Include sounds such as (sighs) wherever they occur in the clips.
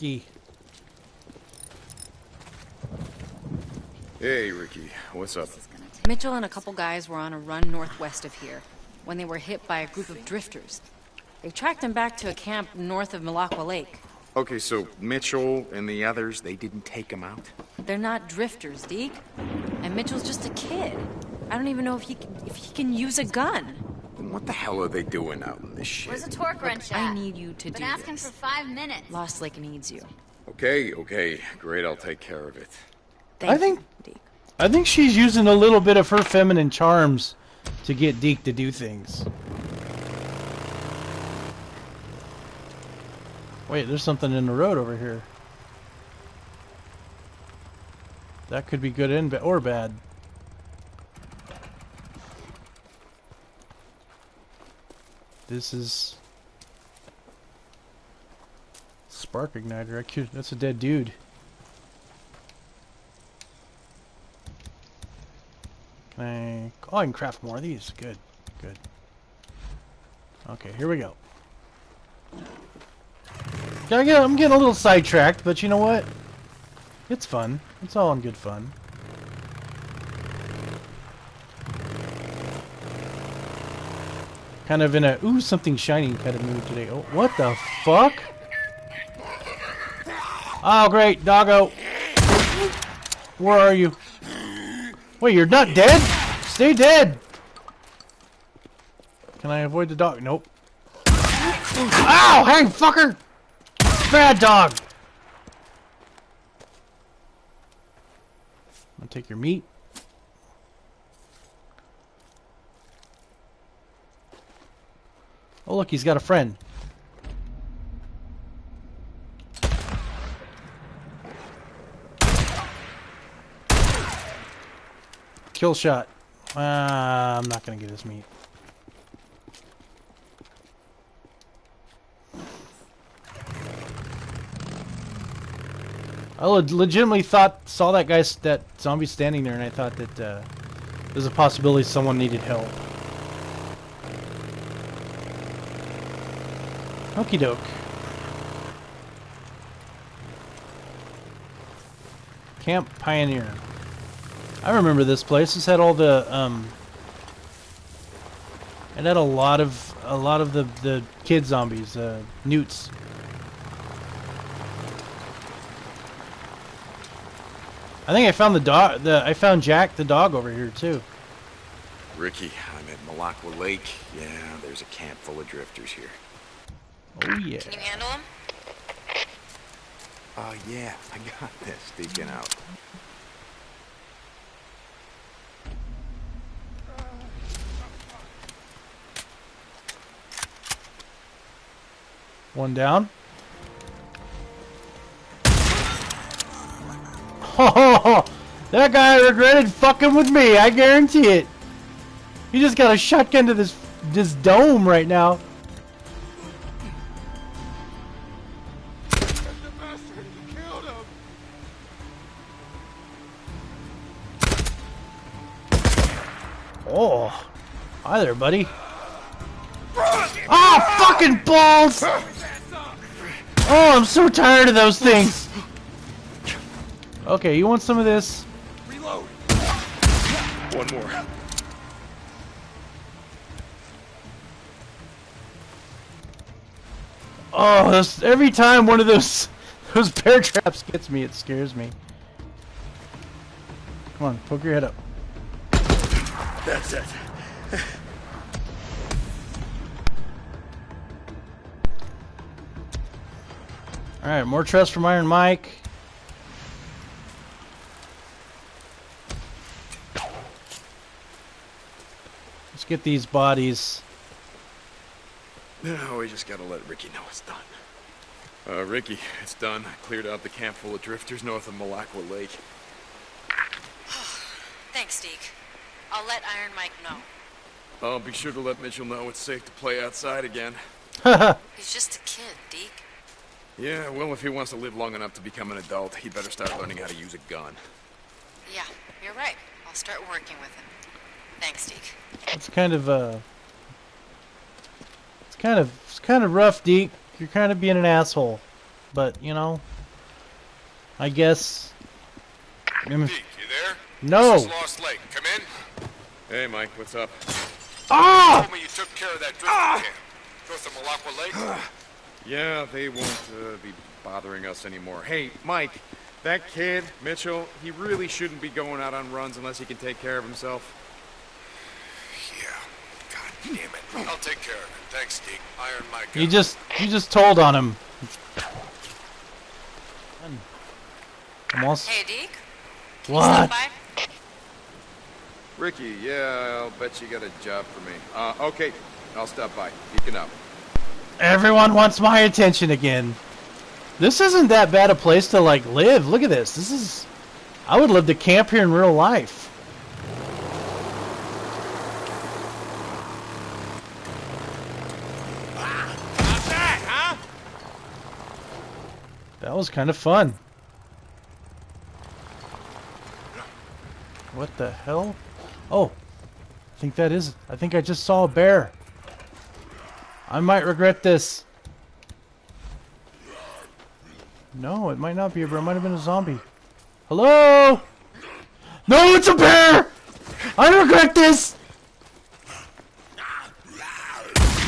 Ricky. Hey, Ricky. What's up? Mitchell and a couple guys were on a run northwest of here when they were hit by a group of drifters. They tracked them back to a camp north of Malacqua Lake. Okay, so Mitchell and the others, they didn't take him out? They're not drifters, Deke. And Mitchell's just a kid. I don't even know if he can, if he can use a gun. Then what the hell are they doing out in this shit? Where's the torque wrench at? I need you to Been do asking this. for five minutes. Lost Lake needs you. Okay, okay. Great, I'll take care of it. Thank I think you, Deke. I think she's using a little bit of her feminine charms to get Deke to do things. Wait, there's something in the road over here. That could be good and ba- or bad. This is spark igniter. I could, that's a dead dude. Can I? Oh, I can craft more of these. Good, good. Okay, here we go. I'm getting a little sidetracked, but you know what? It's fun. It's all in good fun. Kind of in a ooh something shiny kind of mood today. Oh, what the fuck? Oh, great, doggo. Where are you? Wait, you're not dead? Stay dead! Can I avoid the dog? Nope. Ow! Hey, fucker! Bad dog! I'll take your meat. Oh, look, he's got a friend. Kill shot. Uh, I'm not gonna get his meat. I legitimately thought saw that guy, that zombie standing there, and I thought that uh, there's a possibility someone needed help. Okie doke. Camp Pioneer. I remember this place. This had all the um. It had a lot of a lot of the the kid zombies, uh, newts. I think I found the dog. The I found Jack the dog over here too. Ricky, I'm at Malacqua Lake. Yeah, there's a camp full of drifters here. Oh yeah. Can you handle him? Oh, yeah, I got this. Sneaking out. One down. Oh, (laughs) that guy regretted fucking with me. I guarantee it. He just got a shotgun to this this dome right now. Hi there, buddy. Oh, fucking balls! Oh, I'm so tired of those things. Okay, you want some of this? Reload! One more. Oh, this, every time one of those (laughs) those bear traps gets me, it scares me. Come on, poke your head up. That's it. All right, more trust from Iron Mike. Let's get these bodies. Now we just gotta let Ricky know it's done. Uh, Ricky, it's done. I cleared out the camp full of drifters north of Malacqua Lake. (sighs) Thanks, Deke. I'll let Iron Mike know. I'll be sure to let Mitchell know it's safe to play outside again. (laughs) He's just a kid, Deke. Yeah, well, if he wants to live long enough to become an adult, he'd better start learning how to use a gun. Yeah, you're right. I'll start working with him. Thanks, Deke. It's kind of uh It's kind of it's kind of rough, Deke. You're kind of being an asshole. but you know, I guess. Deke, you there? No. This is Lost Lake. Come in. Hey, Mike, what's up? Ah! Told me you took care of that drifter camp. North of Malacqua Lake. (sighs) (clears throat) Yeah, they won't uh, be bothering us anymore. Hey, Mike, that kid, Mitchell, he really shouldn't be going out on runs unless he can take care of himself. yeah. God damn it. I'll take care of it. Thanks, Deke. Iron Mike. You just you just told on him. I'm also, Hey, Deke. what? Ricky, yeah, I'll bet you got a job for me. Uh, okay, I'll stop by. Deacon out. Everyone wants my attention again. This isn't that bad a place to like live. Look at this. This is I would love to camp here in real life. How's that, huh? That was kind of fun. What the hell? Oh, I think that is. I think I just saw a bear. I might regret this. No, it might not be a bear. It might have been a zombie. Hello? No, it's a bear! I regret this!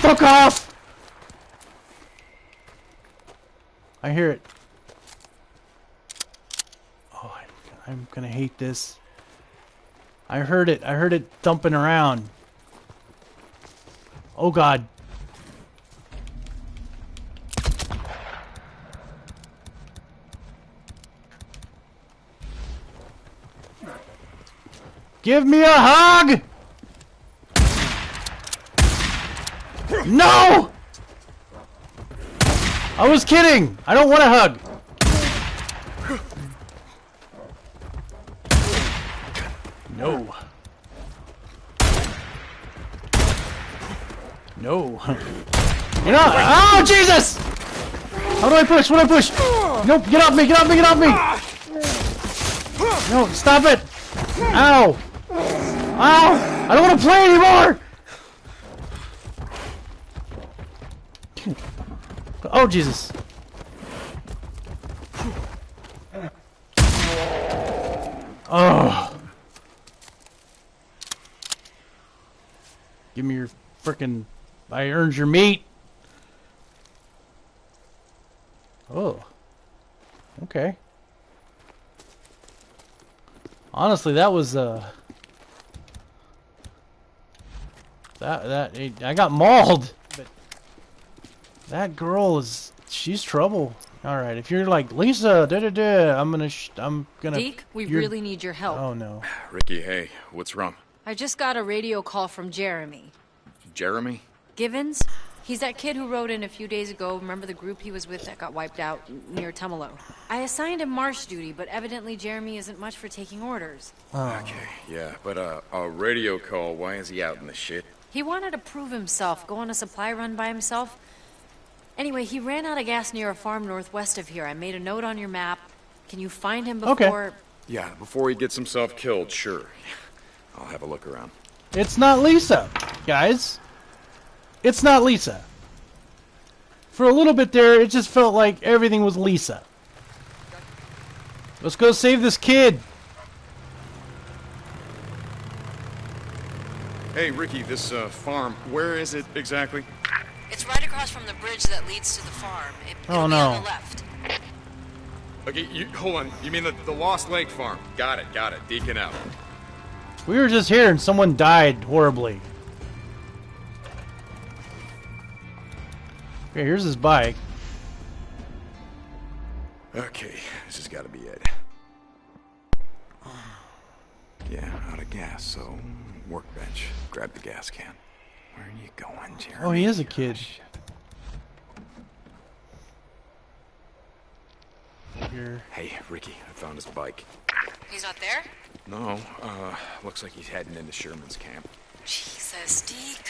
Fuck off! I hear it. Oh, I'm, I'm gonna hate this. I heard it. I heard it thumping around. Oh god. Give me a hug! No! I was kidding! I don't want a hug! No. No. (laughs) You're not. Oh, Jesus! How do I push? What do I push? Nope, get off me, get off me, get off me! No, stop it! Ow! I don't want to play anymore! Oh, Jesus. Oh. Give me your frickin' I earned your meat. Oh. Okay. Honestly, that was uh that that I got mauled. But that girl is she's trouble. All right, if you're like Lisa, da da da, I'm gonna sh- I'm gonna. Deke, we really need your help. Oh no. Ricky, hey, what's wrong? I just got a radio call from Jeremy. Jeremy? Givens? He's that kid who wrote in a few days ago. Remember the group he was with that got wiped out near Tumalo? I assigned him marsh duty, but evidently Jeremy isn't much for taking orders. Okay, yeah, but uh, a radio call, why is he out in the shit? He wanted to prove himself, go on a supply run by himself. Anyway, he ran out of gas near a farm northwest of here. I made a note on your map. Can you find him before... Okay. before... Yeah, before he gets himself killed, sure. I'll have a look around. It's not Lisa, guys. It's not Lisa. For a little bit there, it just felt like everything was Lisa. Let's go save this kid. Hey, Ricky, this uh, farm, where is it exactly? It's right across from the bridge that leads to the farm. It, Oh, it'll be no. on the left. Okay, you hold on. You mean the, the Lost Lake farm? Got it, got it. Deacon out. We were just here and someone died horribly. Okay, here's his bike. Okay, this has got to be it. Yeah, out of gas, so workbench. Grab the gas can. Where are you going, Jeremy? Oh, he is a kid. Shit. Here. Hey, Ricky, I found his bike. He's not there? No, uh, looks like he's heading into Sherman's camp. Jesus, Deke.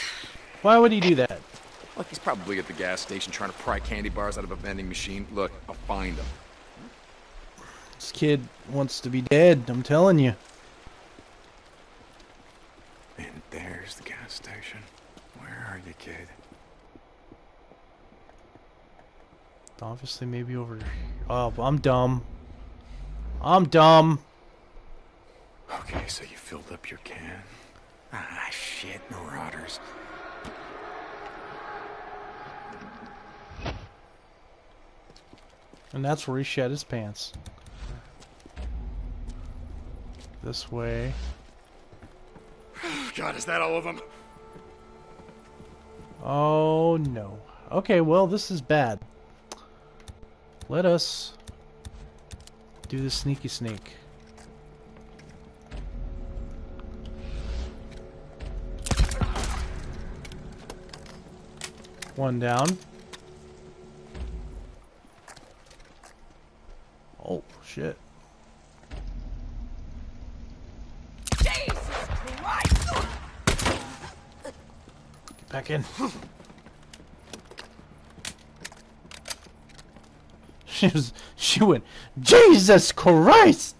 Why would he do that? Look, he's probably at the gas station trying to pry candy bars out of a vending machine. Look, I'll find him. This kid wants to be dead, I'm telling you. And there's the gas are kid? Obviously, maybe over. here. Oh, I'm dumb. I'm dumb. Okay, so you filled up your can. Ah, shit, marauders. And that's where he shed his pants. This way. (sighs) God, is that all of them? Oh no. Okay, well, this is bad. Let us do the sneaky sneak. One down. Oh, shit. Back in. (laughs) she was, she went, Jesus Christ!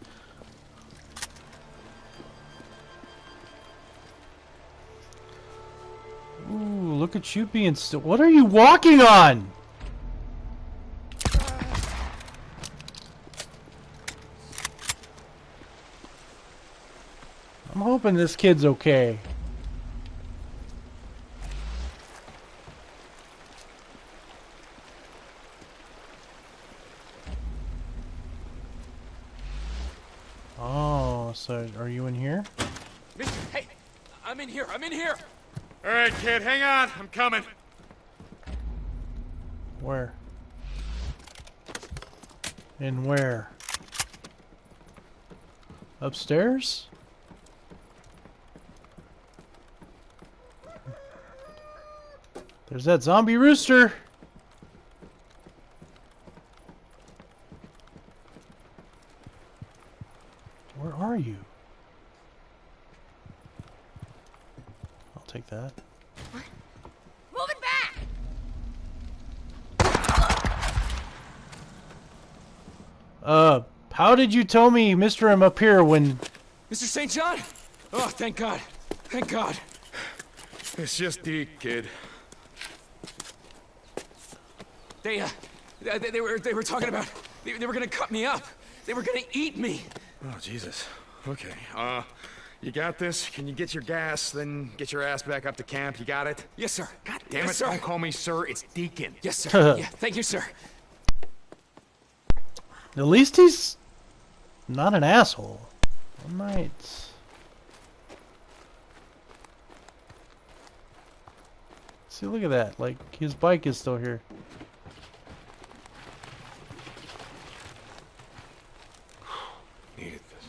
Ooh, look at you being still. What are you walking on? I'm hoping this kid's okay. Oh, so are you in here? Mister, hey, I'm in here. I'm in here. All right, kid, hang on. I'm coming. Where? In where? Upstairs? There's that zombie rooster. Where are you? I'll take that. Move it back! Uh, how did you tell me Mr. M up here when... Mr. St. John. Oh, thank God. Thank God. It's just Deke, kid. They, uh, they, they were, they were talking about, they, they were gonna cut me up. They were gonna eat me. Oh, Jesus. Okay, uh, you got this? Can you get your gas, then get your ass back up to camp? You got it? Yes, sir. God damn yes, it, sir. don't call me sir, it's Deacon. Yes, sir. (laughs) yeah, thank you, sir. At least he's not an asshole. I might. See, look at that. Like, his bike is still here. (sighs) Needed this.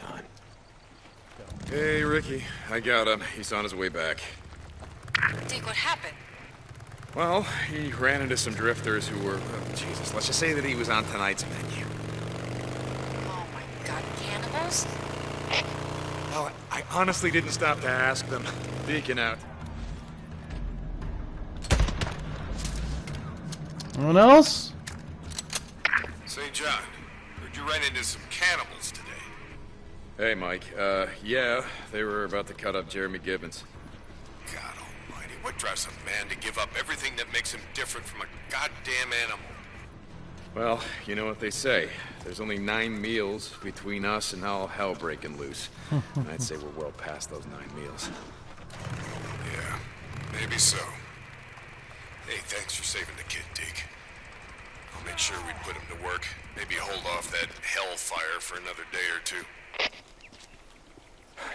Done. Hey, Ricky. I got him. He's on his way back. Deke, what happened? Well, he ran into some drifters who were... oh, Jesus, let's just say that he was on tonight's menu. Oh my god, cannibals? Well, I honestly didn't stop to ask them. (laughs) Deacon out. Anyone else? St. John, heard you ran into some cannibals today. Hey, Mike. Uh, yeah, they were about to cut up Jeremy Gibbons. God almighty, what drives a man to give up everything that makes him different from a goddamn animal? Well, you know what they say. There's only nine meals between us and all hell breaking loose. (laughs) and I'd say we're well past those nine meals. Yeah, maybe so. Hey, thanks for saving the kid, Deke. I'll make sure we put him to work. Maybe hold off that hellfire for another day or two.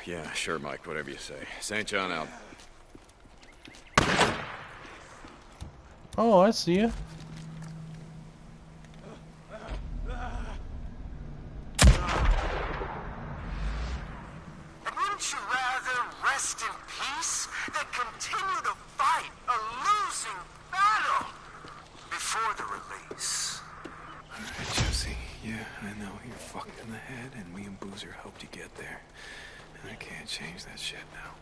Yeah, sure, Mike, whatever you say. St. John out. Oh, I see you. Wouldn't you rather rest in peace than continue to fight a losing battle before the release? Alright, Jesse. Yeah, I know you're fucked in the head, and me and Boozer helped you get there. And I can't change that shit now.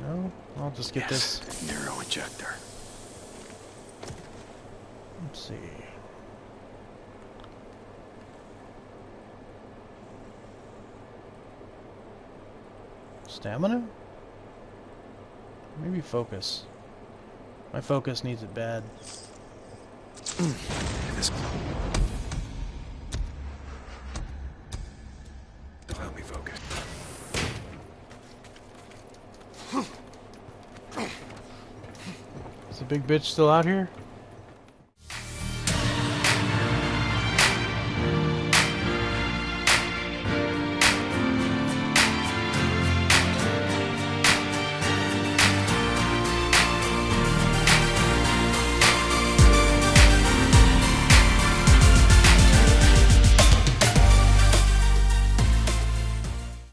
No? I'll just get yes, this. NERO injector. Let's see. Stamina? Maybe focus. My focus needs it bad. (clears throat) This help me focus. Is the big bitch still out here?